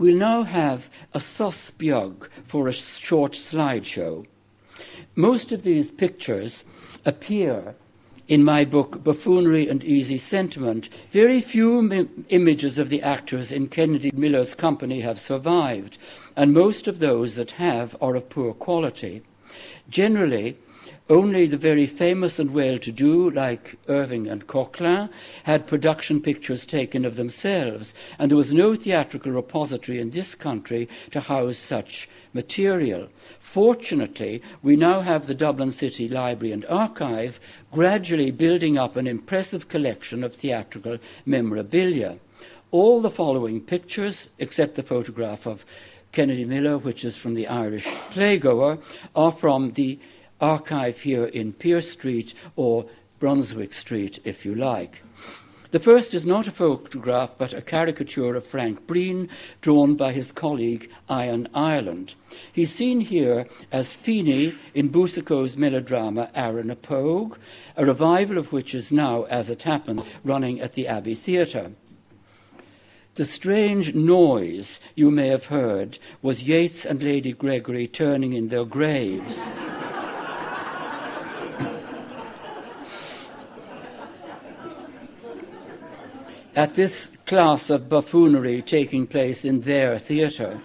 We'll now have a sospbiog for a short slideshow. Most of these pictures appear in my book, Buffoonery and Easy Sentiment, very few images of the actors in Kennedy Miller's company have survived, and most of those that have are of poor quality. Generally, only the very famous and well-to-do, like Irving and Coquelin, had production pictures taken of themselves, and there was no theatrical repository in this country to house such material. Fortunately, we now have the Dublin City Library and Archive gradually building up an impressive collection of theatrical memorabilia. All the following pictures, except the photograph of Kennedy Miller, which is from the Irish Playgoer, are from the archive here in Pearse Street or Brunswick Street, if you like. The first is not a photograph, but a caricature of Frank Breen, drawn by his colleague Ian Ireland. He's seen here as Feeney in Boucicault's melodrama Arrah na Pogue, a revival of which is now, as it happens, running at the Abbey Theatre. The strange noise you may have heard was Yeats and Lady Gregory turning in their graves. At this class of buffoonery taking place in their theatre.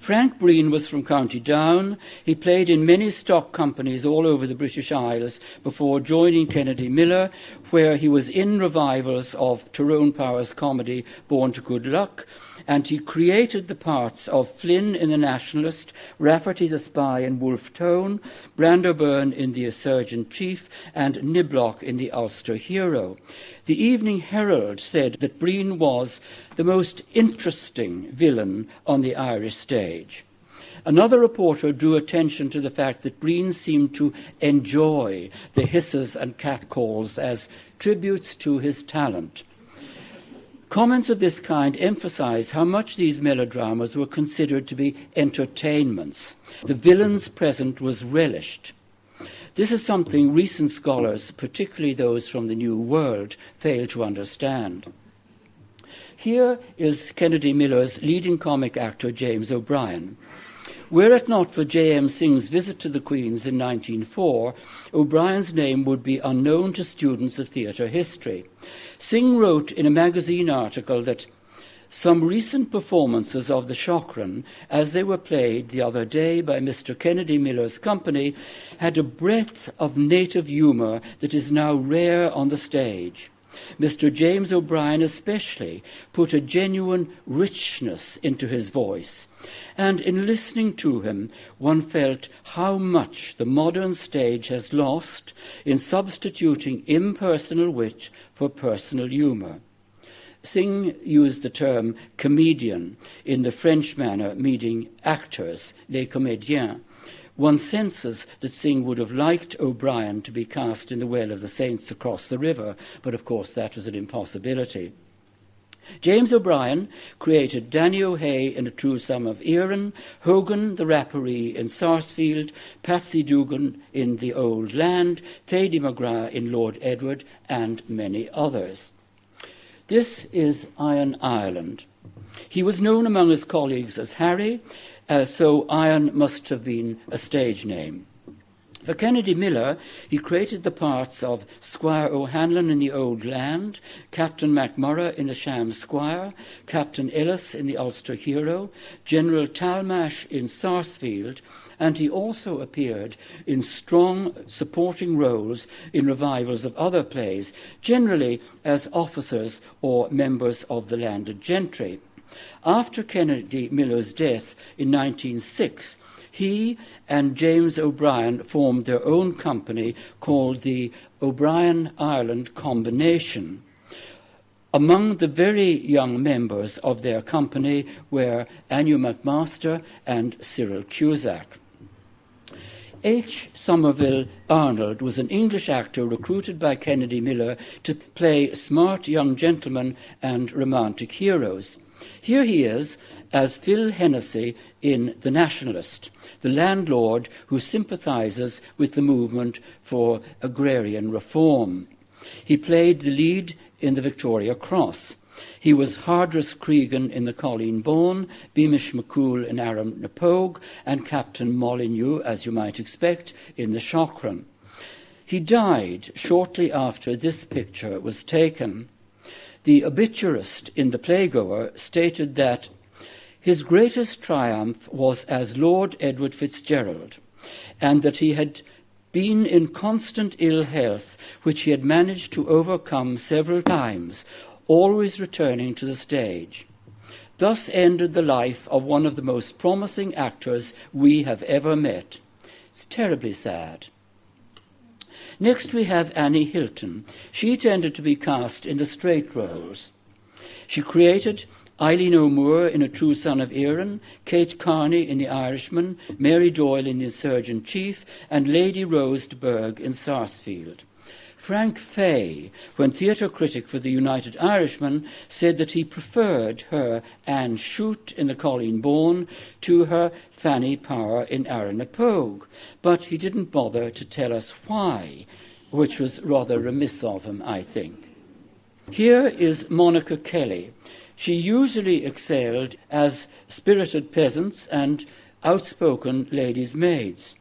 Frank Breen was from County Down. He played in many stock companies all over the British Isles before joining Kennedy Miller, where he was in revivals of Tyrone Power's comedy Born to Good Luck, and he created the parts of Flynn in The Nationalist, Rafferty the Spy in Wolfe Tone, Brando Byrne in The Insurgent Chief, and Niblock in The Ulster Hero. The Evening Herald said that Breen was the most interesting villain on the Irish stage. Another reporter drew attention to the fact that Breen seemed to enjoy the hisses and catcalls as tributes to his talent. Comments of this kind emphasize how much these melodramas were considered to be entertainments. The villain's present was relished. This is something recent scholars, particularly those from the New World, fail to understand. Here is Kennedy Miller's leading comic actor, James O'Brien. Were it not for J.M. Synge's visit to the Queen's in 1904, O'Brien's name would be unknown to students of theatre history. Synge wrote in a magazine article that some recent performances of the Shaughraun, as they were played the other day by Mr. Kennedy Miller's company, had a breadth of native humour that is now rare on the stage. Mr. James O'Brien especially put a genuine richness into his voice, and in listening to him, one felt how much the modern stage has lost in substituting impersonal wit for personal humour. Synge used the term comedian in the French manner, meaning actors, les comédiens. One senses that Synge would have liked O'Brien to be cast in the Well of the Saints across the river, but of course that was an impossibility. James O'Brien created Danny O'Hay in A True Son of Erin, Hogan the Rapparee in Sarsfield, Patsy Dugan in The Old Land, Thady McGrath in Lord Edward, and many others. This is Iron Ireland. He was known among his colleagues as Harry, uh, so Ian must have been a stage name. For Kennedy Miller, he created the parts of Squire O'Hanlon in The Old Land, Captain MacMurrough in The Sham Squire, Captain Ellis in The Ulster Hero, General Talmash in Sarsfield, and he also appeared in strong supporting roles in revivals of other plays, generally as officers or members of the landed gentry. After Kennedy Miller's death in 1906, he and James O'Brien formed their own company called the O'Brien Ireland Combination. Among the very young members of their company were Anew McMaster and Cyril Cusack. H. Somerville Arnold was an English actor recruited by Kennedy Miller to play smart young gentlemen and romantic heroes. Here he is as Phil Hennessy in The Nationalist, the landlord who sympathizes with the movement for agrarian reform. He played the lead in the Victoria Cross. He was Hardress Cregan in the Colleen Bawn, Beamish McCool in Arrah na Pogue, and Captain Molyneux, as you might expect, in the Shaughraun. He died shortly after this picture was taken. The obituarist in the Playgoer stated that his greatest triumph was as Lord Edward Fitzgerald, and that he had been in constant ill health, which he had managed to overcome several times, always returning to the stage. Thus ended the life of one of the most promising actors we have ever met. It's terribly sad. Next, we have Annie Hilton. She tended to be cast in the straight roles. She created Eileen O'Moore in A True Son of Erin, Kate Carney in The Irishman, Mary Doyle in The Insurgent Chief, and Lady Rose de Burgh in Sarsfield. Frank Fay, when theatre critic for the United Irishman, said that he preferred her Anne Chute in The Colleen Bawn to her Fanny Power in Arrah-na-Pogue, but he didn't bother to tell us why, which was rather remiss of him, I think. Here is Monica Kelly. She usually excelled as spirited peasants and outspoken ladies' maids.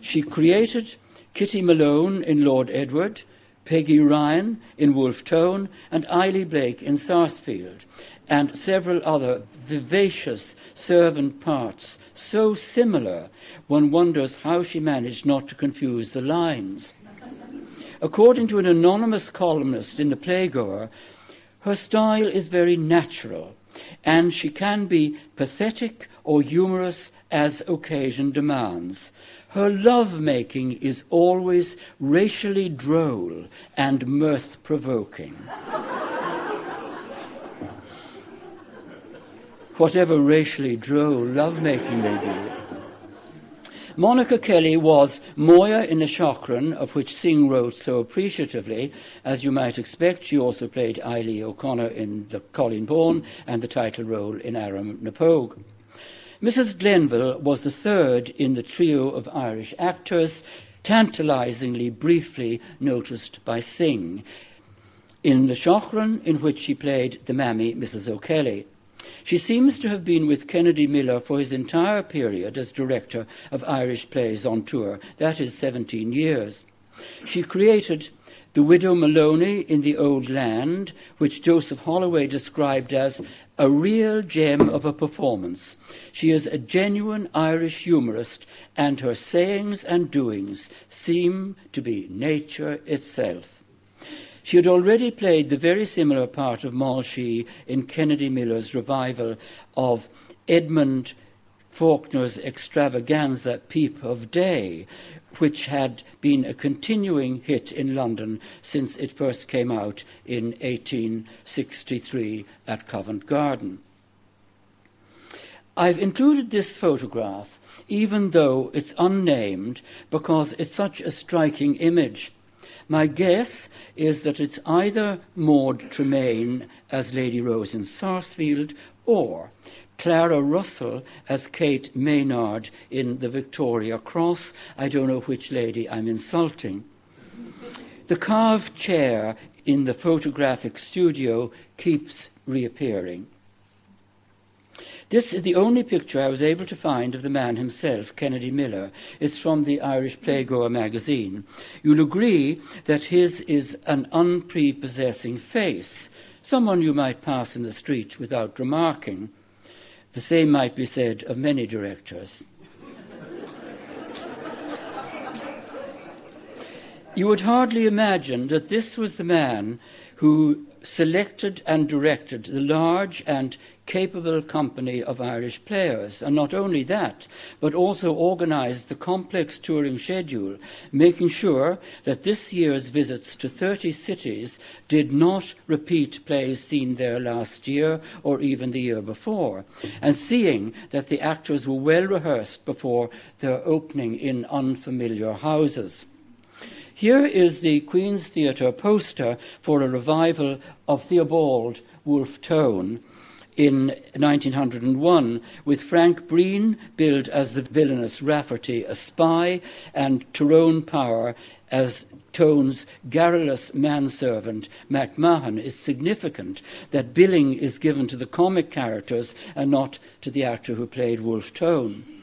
She created Kitty Malone in Lord Edward, Peggy Ryan in Wolfe Tone, and Eily Blake in Sarsfield, and several other vivacious servant parts, so similar one wonders how she managed not to confuse the lines. According to an anonymous columnist in the Playgoer, her style is very natural, and she can be pathetic or humorous as occasion demands. Her love making is always racially droll and mirth provoking. Whatever racially droll love making may be. Monica Kelly was Moya in the Shaughraun, of which Synge wrote so appreciatively. As you might expect, she also played Eily O'Connor in the Colleen Bawn and the title role in Arrah na Pogue. Mrs. Glenville was the third in the trio of Irish actors, tantalizingly briefly noticed by Synge, in the Shaughraun, in which she played the mammy, Mrs. O'Kelly. She seems to have been with Kennedy Miller for his entire period as director of Irish plays on tour, that is 17 years. She created The Widow Maloney in the Old Land, which Joseph Holloway described as a real gem of a performance. She is a genuine Irish humorist, and her sayings and doings seem to be nature itself. She had already played the very similar part of Moll-She in Kennedy Miller's revival of Edmund Falconer's extravaganza Peep of Day, which had been a continuing hit in London since it first came out in 1863 at Covent Garden. I've included this photograph, even though it's unnamed, because it's such a striking image. My guess is that it's either Maud Tremaine as Lady Rose in Sarsfield or Clara Russell as Kate Maynard in the Victoria Cross. I don't know which lady I'm insulting. The carved chair in the photographic studio keeps reappearing. This is the only picture I was able to find of the man himself, Kennedy Miller. It's from the Irish Playgoer magazine. You'll agree that his is an unprepossessing face, someone you might pass in the street without remarking. The same might be said of many directors. you would hardly imagine that this was the man who selected and directed the large and capable company of Irish players. And not only that, but also organized the complex touring schedule, making sure that this year's visits to 30 cities did not repeat plays seen there last year or even the year before, and seeing that the actors were well rehearsed before their opening in unfamiliar houses. Here is the Queen's Theatre poster for a revival of Theobald Wolfe Tone in 1901, with Frank Breen billed as the villainous Rafferty, a spy, and Tyrone Power as Tone's garrulous manservant, MacMahon, is significant that billing is given to the comic characters and not to the actor who played Wolfe Tone.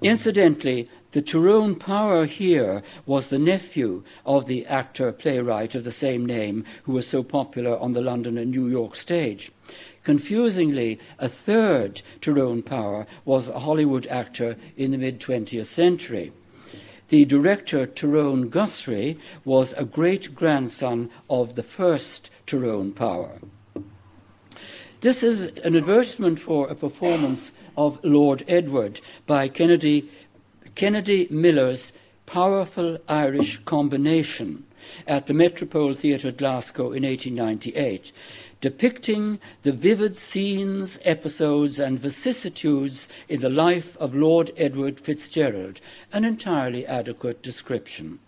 Incidentally, the Tyrone Power here was the nephew of the actor playwright of the same name who was so popular on the London and New York stage. Confusingly, a third Tyrone Power was a Hollywood actor in the mid 20th century. The director Tyrone Guthrie was a great grandson of the first Tyrone Power. This is an advertisement for a performance of Lord Edward by Kennedy, Kennedy Miller's Powerful Irish Combination at the Metropole Theatre, Glasgow in 1898, depicting the vivid scenes, episodes, and vicissitudes in the life of Lord Edward Fitzgerald, an entirely adequate description.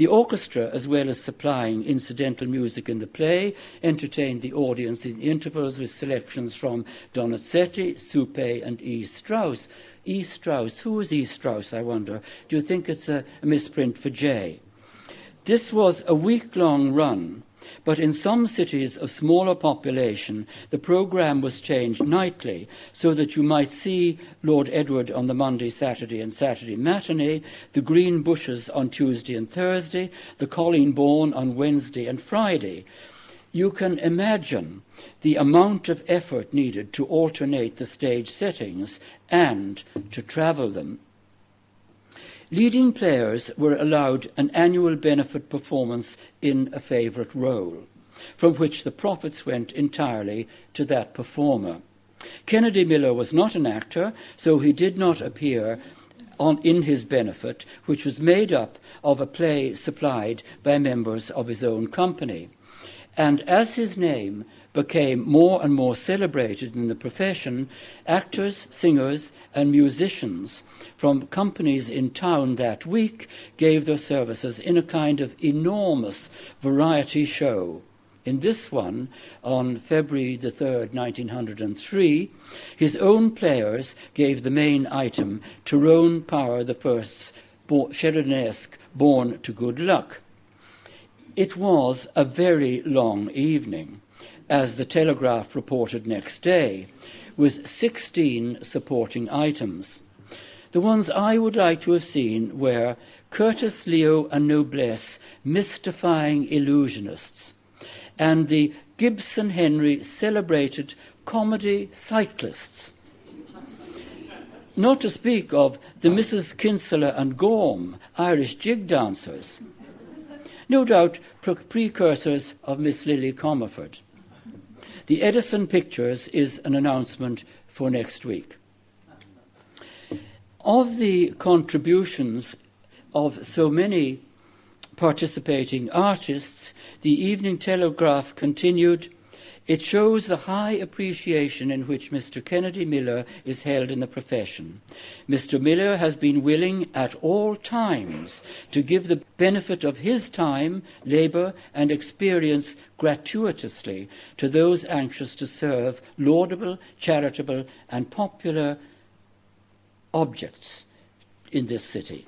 The orchestra, as well as supplying incidental music in the play, entertained the audience in intervals with selections from Donizetti, Suppé, and E. Strauss. E. Strauss, who is E. Strauss, I wonder? Do you think it's a, a misprint for J? This was a week long run but in some cities of smaller population, the program was changed nightly so that you might see Lord Edward on the Monday, Saturday, and Saturday matinee, the Green Bushes on Tuesday and Thursday, the Colleen Bawn on Wednesday and Friday. You can imagine the amount of effort needed to alternate the stage settings and to travel them. Leading players were allowed an annual benefit performance in a favourite role, from which the profits went entirely to that performer. Kennedy Miller was not an actor, so he did not appear on, in his benefit, which was made up of a play supplied by members of his own company. And as his name became more and more celebrated in the profession, actors, singers, and musicians from companies in town that week gave their services in a kind of enormous variety show. In this one, on February the 3rd, 1903, his own players gave the main item, Tyrone Power the First's Sheridanesque Born to Good Luck. It was a very long evening as the Telegraph reported next day, with 16 supporting items. The ones I would like to have seen were Curtis Leo and Noblesse mystifying illusionists, and the Gibson Henry celebrated comedy cyclists. Not to speak of the Mrs. Kinsella and Gorm, Irish jig dancers. No doubt precursors of Miss Lily Comerford. The Edison Pictures is an announcement for next week. Of the contributions of so many participating artists, the Evening Telegraph continued it shows the high appreciation in which Mr. Kennedy Miller is held in the profession. Mr. Miller has been willing at all times to give the benefit of his time, labour, and experience gratuitously to those anxious to serve laudable, charitable, and popular objects in this city.